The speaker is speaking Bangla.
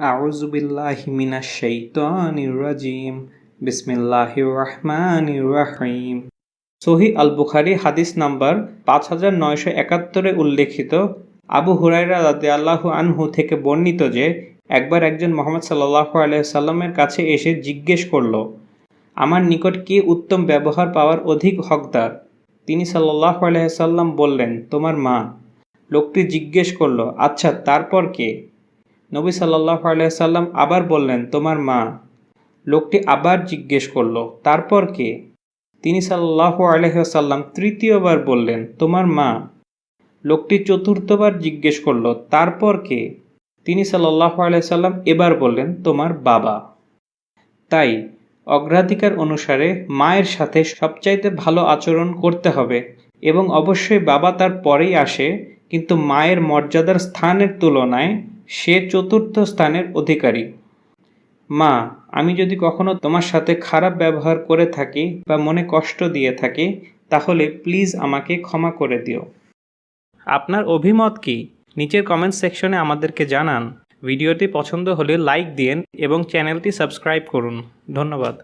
أعوذ بالله من الشيطان الرجيم بسم الله الرحمن الرحيم সহি আল বুখারি হাদিস নাম্বার পাঁচ হাজার নয়শো একাত্তরে উল্লেখিত আবু হুরাইরা রাদে আল্লাহ আনহু থেকে বর্ণিত যে একবার একজন মোহাম্মদ সাল্লাহ আলাইসাল্লামের কাছে এসে জিজ্ঞেস করল আমার নিকট কে উত্তম ব্যবহার পাওয়ার অধিক হকদার তিনি সাল্লাহ আলাইসাল্লাম বললেন তোমার মা লোকটি জিজ্ঞেস করলো আচ্ছা তারপর কে নবী সাল্লাহ আলাইসাল্লাম আবার বললেন, তোমার মা। লোকটি আবার জিজ্ঞেস করল, তারপর কে? তিনি সাল্লাহ আলহাসাল্লাম তৃতীয়বার বললেন, তোমার মা। লোকটি চতুর্থবার জিজ্ঞেস করল, তারপর কে? তিনি সাল্লাহ আলাইসাল্লাম এবার বললেন, তোমার বাবা। তাই অগ্রাধিকার অনুসারে মায়ের সাথে সবচাইতে ভালো আচরণ করতে হবে এবং অবশ্যই বাবা তার পরেই আসে, কিন্তু মায়ের মর্যাদার স্থানের তুলনায় সে চতুর্থ স্থানের অধিকারী। মা, আমি যদি কখনো তোমার সাথে খারাপ ব্যবহার করে থাকি বা মনে কষ্ট দিয়ে থাকি, তাহলে প্লিজ আমাকে ক্ষমা করে দিও। আপনার অভিমত কি? নিচের কমেন্ট সেকশনে আমাদেরকে জানান। ভিডিওটি পছন্দ হলে লাইক দিন এবং চ্যানেলটি সাবস্ক্রাইব করুন। ধন্যবাদ।